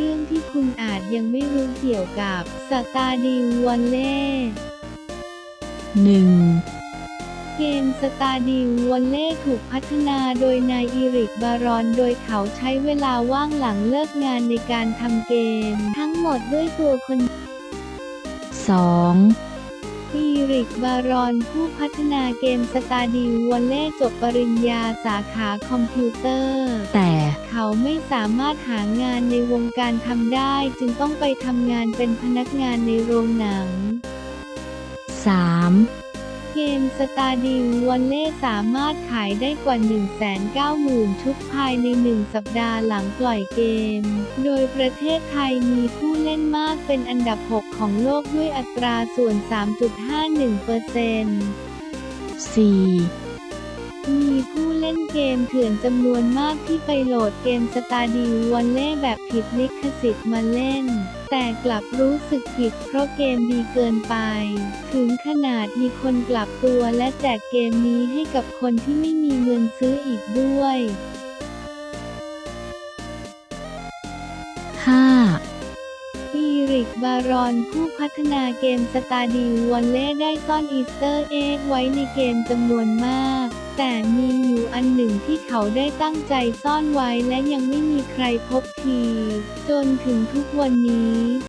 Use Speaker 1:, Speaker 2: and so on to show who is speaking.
Speaker 1: เรื่องที่คุณอาจยังไม่รู้เกี่ยวกับ Stardew Valley
Speaker 2: 1
Speaker 1: เกม Stardew Valley ถูกพัฒนาโดยนาย Eric Barone โดยเขาใช้เวลาว่างหลังเลิกงานในการทำเกม ทั้งหมดด้วยตัวคน
Speaker 2: 2
Speaker 1: Eric Barone ผู้พัฒนาเกม Stardew Valley จบปริญญาสาขาคอมพิวเตอร์
Speaker 2: แต่
Speaker 1: เขาไม่สามารถหางานในวงการทำได้ จึงต้องไปทำงานเป็นพนักงานในโรงหนัง
Speaker 2: 3
Speaker 1: เกมสตาร์ดิววันเล่สามารถขายได้กว่า 190,000 ชุดภายใน 1 สัปดาห์หลังปล่อยเกม โดยประเทศไทยมีผู้เล่นมากเป็นอันดับ 6 ของโลกด้วยอัตราส่วน 3.51%
Speaker 2: 4
Speaker 1: มีผู้เล่นเกมเถื่อนจำนวนมากที่ไปโหลดเกม Stardew Valley แบบผิดลิขสิทธิ์มาเล่น แต่กลับรู้สึกผิดเพราะเกมดีเกินไป ถึงขนาดมีคนกลับตัวและแจกเกมนี้ให้กับคนที่ไม่มีเงินซื้ออีกด้วย
Speaker 2: 5
Speaker 1: Eric Barone ผู้พัฒนาเกม Stardew Valley ได้ซ่อน Easter egg ไว้ในเกมจำนวนมาก แต่มีอยู่อันหนึ่งที่เขาได้ตั้งใจซ่อนไว้และยังไม่มีใครพบที จนถึงทุกวันนี้